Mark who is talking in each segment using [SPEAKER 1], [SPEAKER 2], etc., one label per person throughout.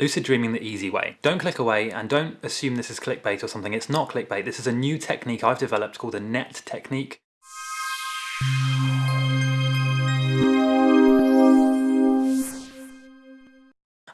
[SPEAKER 1] Lucid dreaming the easy way. Don't click away and don't assume this is clickbait or something. It's not clickbait. This is a new technique I've developed called the NET technique.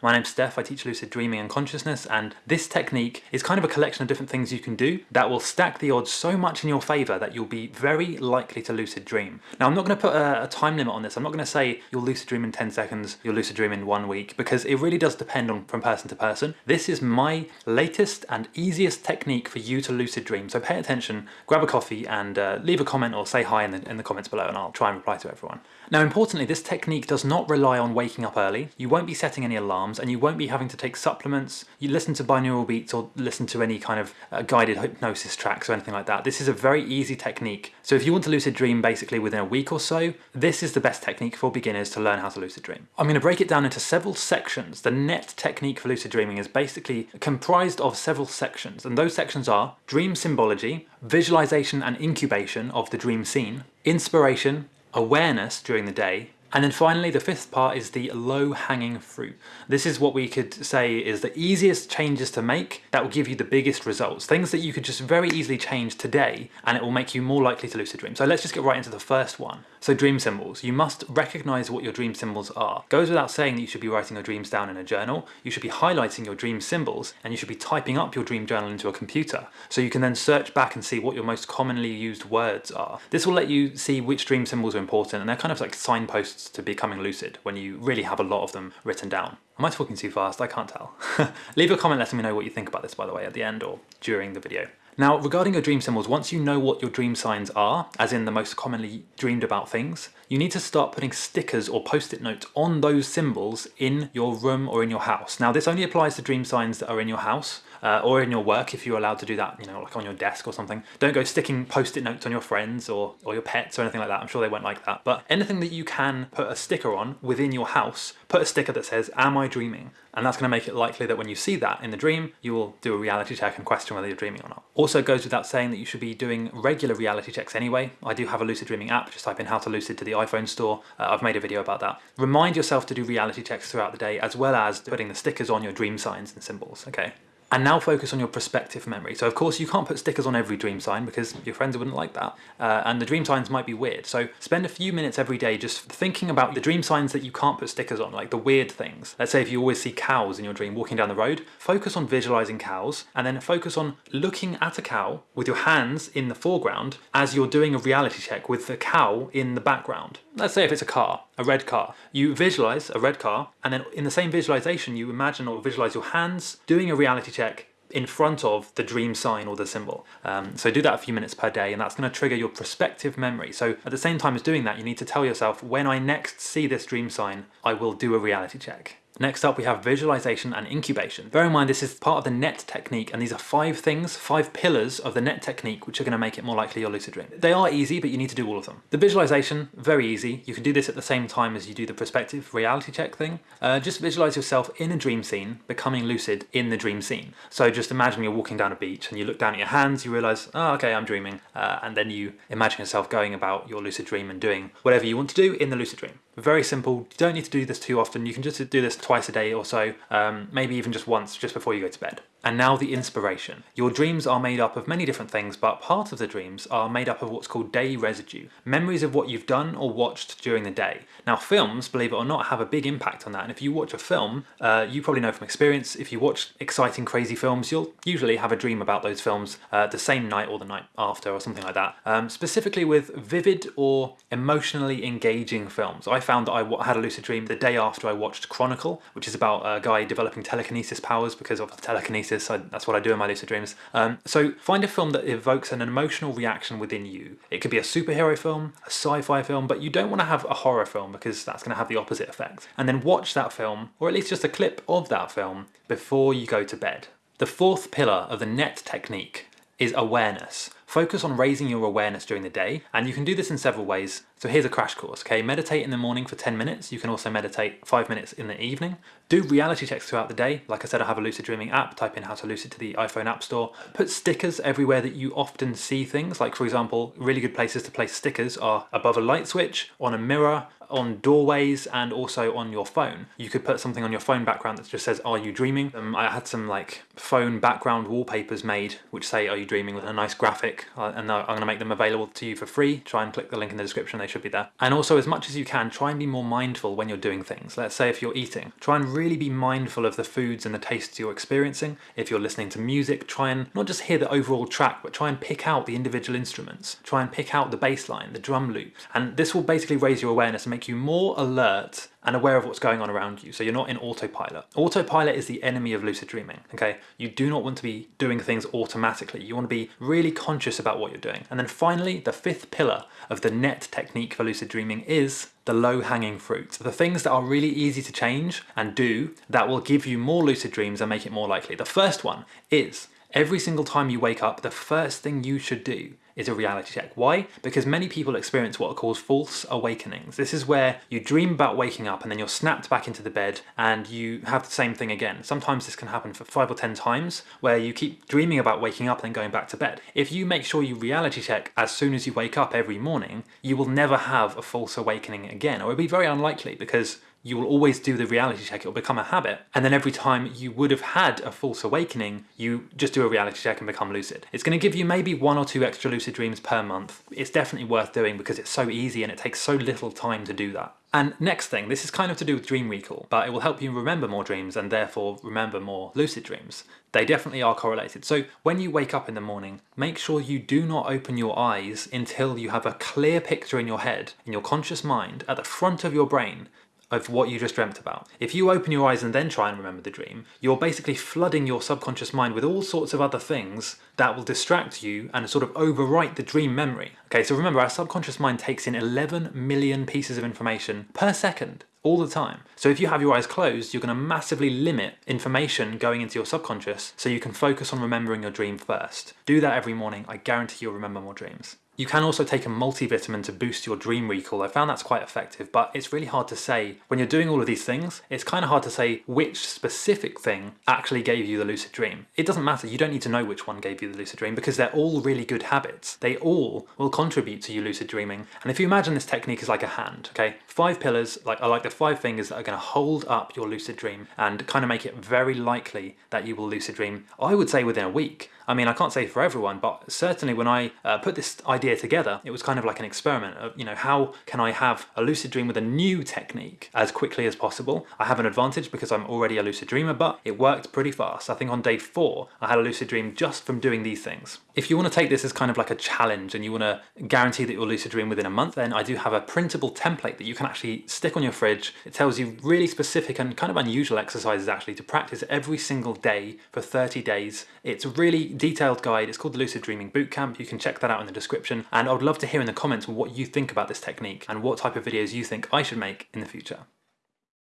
[SPEAKER 1] My name's Steph, I teach lucid dreaming and consciousness and this technique is kind of a collection of different things you can do that will stack the odds so much in your favour that you'll be very likely to lucid dream. Now I'm not going to put a, a time limit on this, I'm not going to say you'll lucid dream in 10 seconds, you'll lucid dream in one week because it really does depend on from person to person. This is my latest and easiest technique for you to lucid dream so pay attention, grab a coffee and uh, leave a comment or say hi in the, in the comments below and I'll try and reply to everyone. Now importantly this technique does not rely on waking up early, you won't be setting any alarms and you won't be having to take supplements. You listen to binaural beats or listen to any kind of uh, guided hypnosis tracks or anything like that. This is a very easy technique. So if you want to lucid dream basically within a week or so, this is the best technique for beginners to learn how to lucid dream. I'm going to break it down into several sections. The NET technique for lucid dreaming is basically comprised of several sections and those sections are dream symbology, visualization and incubation of the dream scene, inspiration, awareness during the day, and then finally, the fifth part is the low-hanging fruit. This is what we could say is the easiest changes to make that will give you the biggest results. Things that you could just very easily change today and it will make you more likely to lucid dream. So let's just get right into the first one. So dream symbols. You must recognize what your dream symbols are. Goes without saying that you should be writing your dreams down in a journal. You should be highlighting your dream symbols and you should be typing up your dream journal into a computer. So you can then search back and see what your most commonly used words are. This will let you see which dream symbols are important and they're kind of like signposts to becoming lucid when you really have a lot of them written down. Am I talking too fast? I can't tell. Leave a comment letting me know what you think about this by the way at the end or during the video. Now regarding your dream symbols, once you know what your dream signs are, as in the most commonly dreamed about things, you need to start putting stickers or post-it notes on those symbols in your room or in your house. Now this only applies to dream signs that are in your house, uh, or in your work if you're allowed to do that, you know, like on your desk or something. Don't go sticking post-it notes on your friends or, or your pets or anything like that. I'm sure they won't like that. But anything that you can put a sticker on within your house, put a sticker that says, am I dreaming? And that's to make it likely that when you see that in the dream, you will do a reality check and question whether you're dreaming or not. Also goes without saying that you should be doing regular reality checks anyway. I do have a lucid dreaming app, just type in how to lucid to the iPhone store. Uh, I've made a video about that. Remind yourself to do reality checks throughout the day as well as putting the stickers on your dream signs and symbols, okay? And now focus on your prospective memory. So of course you can't put stickers on every dream sign because your friends wouldn't like that. Uh, and the dream signs might be weird. So spend a few minutes every day just thinking about the dream signs that you can't put stickers on, like the weird things. Let's say if you always see cows in your dream walking down the road, focus on visualizing cows and then focus on looking at a cow with your hands in the foreground as you're doing a reality check with the cow in the background. Let's say if it's a car, a red car. You visualize a red car and then in the same visualization you imagine or visualize your hands doing a reality check in front of the dream sign or the symbol. Um, so do that a few minutes per day and that's going to trigger your prospective memory. So at the same time as doing that you need to tell yourself when I next see this dream sign I will do a reality check. Next up we have visualization and incubation. Bear in mind this is part of the NET technique and these are five things, five pillars of the NET technique which are going to make it more likely you'll lucid dream. They are easy but you need to do all of them. The visualization, very easy. You can do this at the same time as you do the perspective reality check thing. Uh, just visualize yourself in a dream scene becoming lucid in the dream scene. So just imagine you're walking down a beach and you look down at your hands, you realize, oh okay I'm dreaming uh, and then you imagine yourself going about your lucid dream and doing whatever you want to do in the lucid dream. Very simple, you don't need to do this too often, you can just do this twice a day or so, um, maybe even just once just before you go to bed. And now the inspiration. Your dreams are made up of many different things, but part of the dreams are made up of what's called day residue. Memories of what you've done or watched during the day. Now films, believe it or not, have a big impact on that. And if you watch a film, uh, you probably know from experience, if you watch exciting, crazy films, you'll usually have a dream about those films uh, the same night or the night after or something like that. Um, specifically with vivid or emotionally engaging films. I found that I had a lucid dream the day after I watched Chronicle, which is about a guy developing telekinesis powers because of telekinesis I, that's what I do in my lucid dreams. Um, so find a film that evokes an emotional reaction within you. It could be a superhero film, a sci-fi film, but you don't want to have a horror film because that's going to have the opposite effect. And then watch that film, or at least just a clip of that film, before you go to bed. The fourth pillar of the NET technique is awareness. Focus on raising your awareness during the day, and you can do this in several ways. So here's a crash course, okay? Meditate in the morning for 10 minutes. You can also meditate five minutes in the evening. Do reality checks throughout the day. Like I said, I have a lucid dreaming app. Type in how to lucid to the iPhone App Store. Put stickers everywhere that you often see things. Like for example, really good places to place stickers are above a light switch, on a mirror, on doorways and also on your phone. You could put something on your phone background that just says, are you dreaming? Um, I had some like phone background wallpapers made which say, are you dreaming with a nice graphic and I'm going to make them available to you for free. Try and click the link in the description, they should be there. And also as much as you can, try and be more mindful when you're doing things. Let's say if you're eating, try and really be mindful of the foods and the tastes you're experiencing. If you're listening to music, try and not just hear the overall track, but try and pick out the individual instruments. Try and pick out the bass line, the drum loop. And this will basically raise your awareness and make you more alert and aware of what's going on around you. So you're not in autopilot. Autopilot is the enemy of lucid dreaming, okay? You do not want to be doing things automatically. You want to be really conscious about what you're doing. And then finally, the fifth pillar of the NET technique for lucid dreaming is the low hanging fruit. The things that are really easy to change and do that will give you more lucid dreams and make it more likely. The first one is every single time you wake up, the first thing you should do is a reality check. Why? Because many people experience what are called false awakenings. This is where you dream about waking up and then you're snapped back into the bed and you have the same thing again. Sometimes this can happen for five or 10 times where you keep dreaming about waking up and then going back to bed. If you make sure you reality check as soon as you wake up every morning, you will never have a false awakening again, or it'll be very unlikely because you will always do the reality check, it'll become a habit. And then every time you would have had a false awakening, you just do a reality check and become lucid. It's gonna give you maybe one or two extra lucid dreams per month. It's definitely worth doing because it's so easy and it takes so little time to do that. And next thing, this is kind of to do with dream recall, but it will help you remember more dreams and therefore remember more lucid dreams. They definitely are correlated. So when you wake up in the morning, make sure you do not open your eyes until you have a clear picture in your head, in your conscious mind, at the front of your brain, of what you just dreamt about. If you open your eyes and then try and remember the dream, you're basically flooding your subconscious mind with all sorts of other things that will distract you and sort of overwrite the dream memory. Okay, so remember our subconscious mind takes in 11 million pieces of information per second all the time. So if you have your eyes closed, you're going to massively limit information going into your subconscious so you can focus on remembering your dream first. Do that every morning. I guarantee you'll remember more dreams. You can also take a multivitamin to boost your dream recall. I found that's quite effective, but it's really hard to say. When you're doing all of these things, it's kind of hard to say which specific thing actually gave you the lucid dream. It doesn't matter, you don't need to know which one gave you the lucid dream because they're all really good habits. They all will contribute to you lucid dreaming. And if you imagine this technique is like a hand, okay? Five pillars, like I like the five fingers that are gonna hold up your lucid dream and kind of make it very likely that you will lucid dream, I would say within a week. I mean, I can't say for everyone, but certainly when I uh, put this idea together, it was kind of like an experiment of, you know, how can I have a lucid dream with a new technique as quickly as possible? I have an advantage because I'm already a lucid dreamer, but it worked pretty fast. I think on day four, I had a lucid dream just from doing these things. If you want to take this as kind of like a challenge and you want to guarantee that you'll lucid dream within a month, then I do have a printable template that you can actually stick on your fridge. It tells you really specific and kind of unusual exercises actually to practice every single day for 30 days. It's really detailed guide. It's called the Lucid Dreaming Bootcamp. You can check that out in the description. And I would love to hear in the comments what you think about this technique and what type of videos you think I should make in the future.